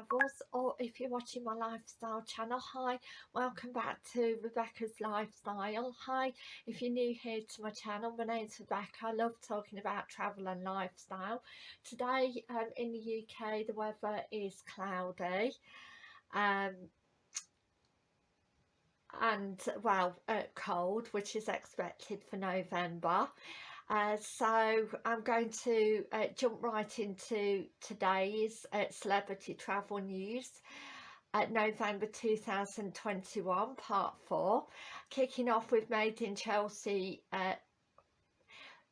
travels or if you're watching my lifestyle channel hi welcome back to Rebecca's lifestyle. Hi if you're new here to my channel my name's Rebecca. I love talking about travel and lifestyle. Today um, in the UK the weather is cloudy um, and well uh, cold which is expected for November uh, so I'm going to uh, jump right into today's uh, celebrity travel news. At November 2021 part 4 kicking off with Made in Chelsea uh,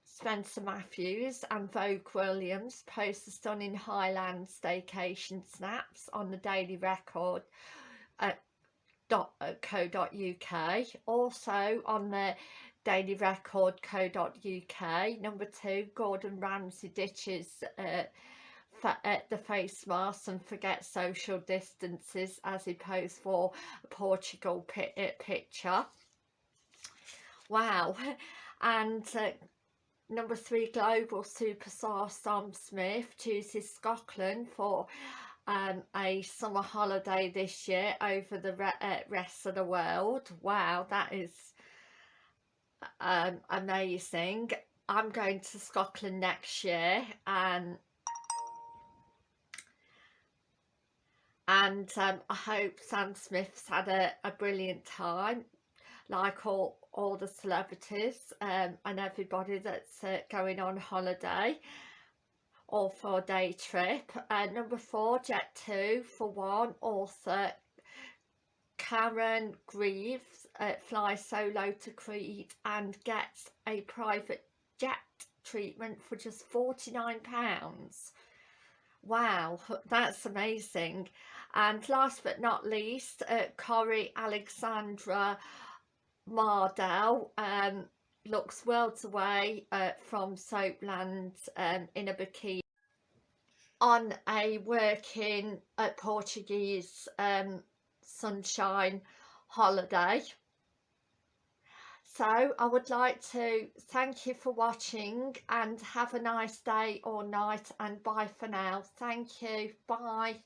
Spencer Matthews and Vogue Williams post a stunning Highland staycation snaps on the Daily Record at .co.uk also on the dailyrecord.co.uk. Number two, Gordon Ramsay ditches uh, uh, the face mask and forget social distances as he posed for a Portugal uh, picture. Wow. And uh, number three, global superstar Sam Smith chooses Scotland for um, a summer holiday this year over the re uh, rest of the world. Wow, that is um, amazing. I'm going to Scotland next year and and um, I hope Sam Smith's had a, a brilliant time like all all the celebrities um, and everybody that's uh, going on holiday or for a day trip. Uh, number four, Jet 2 for one, author Karen Greaves uh, flies solo to Crete and gets a private jet treatment for just £49. Wow, that's amazing. And last but not least, uh, Corrie Alexandra Mardell um, looks worlds away uh, from Soapland um, in a bikini on a working uh, Portuguese um, sunshine holiday. So I would like to thank you for watching and have a nice day or night and bye for now. Thank you. Bye